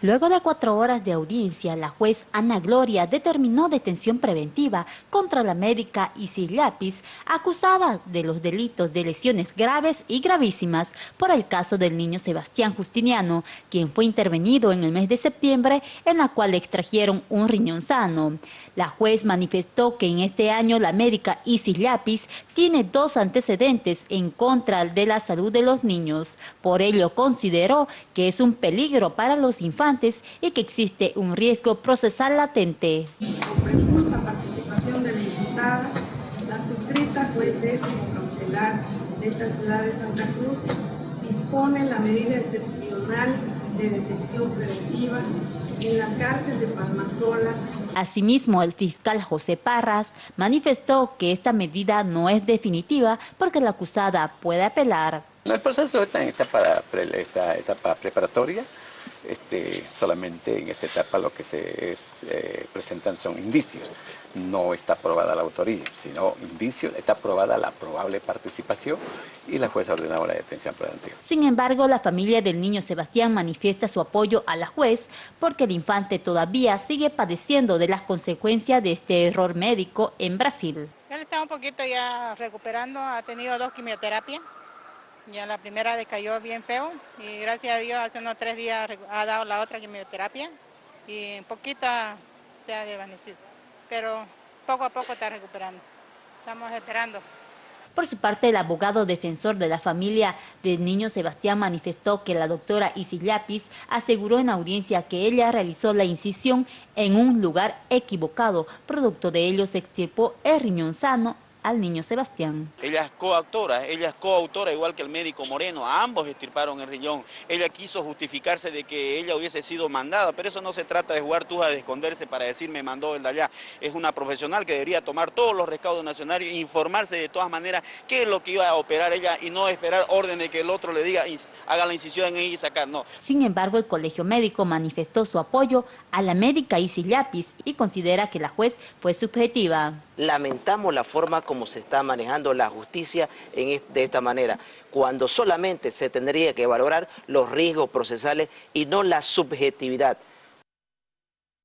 Luego de cuatro horas de audiencia, la juez Ana Gloria determinó detención preventiva contra la médica Isis Lapis, acusada de los delitos de lesiones graves y gravísimas por el caso del niño Sebastián Justiniano, quien fue intervenido en el mes de septiembre, en la cual le extrajeron un riñón sano. La juez manifestó que en este año la médica Isis Lapis tiene dos antecedentes en contra de la salud de los niños. Por ello consideró que es un peligro para los infantes y que existe un riesgo procesal latente. Con la participación de la diputada, la suscrita juez décimo cautelar de esta ciudad de Santa Cruz dispone la medida excepcional de detención preventiva en la cárcel de Palmasola. Asimismo, el fiscal José Parras manifestó que esta medida no es definitiva porque la acusada puede apelar. El proceso está en etapa, esta etapa preparatoria, este, solamente en esta etapa lo que se eh, presentan son indicios. No está aprobada la autoría, sino indicios, está aprobada la probable participación y la jueza ordenado la detención preventiva. Sin embargo, la familia del niño Sebastián manifiesta su apoyo a la juez porque el infante todavía sigue padeciendo de las consecuencias de este error médico en Brasil. Él está un poquito ya recuperando, ha tenido dos quimioterapias ya la primera decayó bien feo y gracias a Dios hace unos tres días ha dado la otra quimioterapia y un poquito se ha desvanecido. Pero poco a poco está recuperando. Estamos esperando. Por su parte, el abogado defensor de la familia del niño Sebastián manifestó que la doctora Isis aseguró en audiencia que ella realizó la incisión en un lugar equivocado. Producto de ello se extirpó el riñón sano al niño Sebastián. Ella es coautora, ella es coautora igual que el médico Moreno, a ambos estirparon el riñón. Ella quiso justificarse de que ella hubiese sido mandada, pero eso no se trata de jugar tuja, de esconderse para decir me mandó el de allá. Es una profesional que debería tomar todos los recaudos nacionales e informarse de todas maneras qué es lo que iba a operar ella y no esperar orden de que el otro le diga haga la incisión en ella y sacar, no. Sin embargo, el colegio médico manifestó su apoyo a la médica Isis Lapis y considera que la juez fue subjetiva. Lamentamos la forma como se está manejando la justicia en de esta manera, cuando solamente se tendría que valorar los riesgos procesales y no la subjetividad.